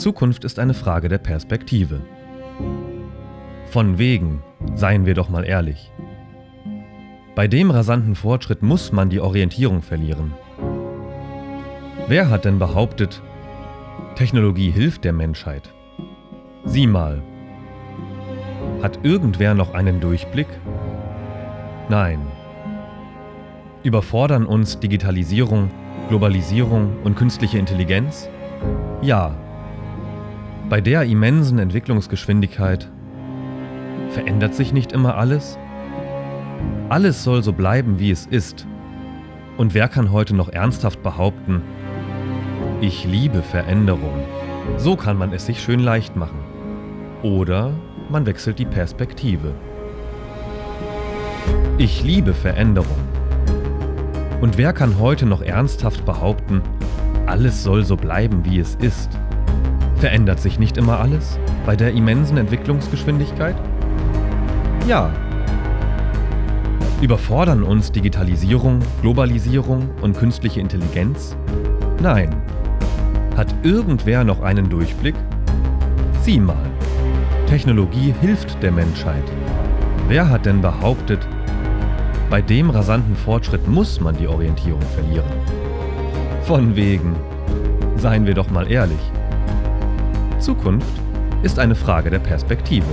Zukunft ist eine Frage der Perspektive. Von wegen, seien wir doch mal ehrlich. Bei dem rasanten Fortschritt muss man die Orientierung verlieren. Wer hat denn behauptet, Technologie hilft der Menschheit? Sieh mal. Hat irgendwer noch einen Durchblick? Nein. Überfordern uns Digitalisierung, Globalisierung und künstliche Intelligenz? Ja. Bei der immensen Entwicklungsgeschwindigkeit verändert sich nicht immer alles? Alles soll so bleiben, wie es ist. Und wer kann heute noch ernsthaft behaupten, ich liebe Veränderung? So kann man es sich schön leicht machen. Oder man wechselt die Perspektive. Ich liebe Veränderung. Und wer kann heute noch ernsthaft behaupten, alles soll so bleiben, wie es ist? Verändert sich nicht immer alles bei der immensen Entwicklungsgeschwindigkeit? Ja. Überfordern uns Digitalisierung, Globalisierung und künstliche Intelligenz? Nein. Hat irgendwer noch einen Durchblick? Sieh mal. Technologie hilft der Menschheit. Wer hat denn behauptet, bei dem rasanten Fortschritt muss man die Orientierung verlieren? Von wegen. Seien wir doch mal ehrlich. Zukunft ist eine Frage der Perspektive.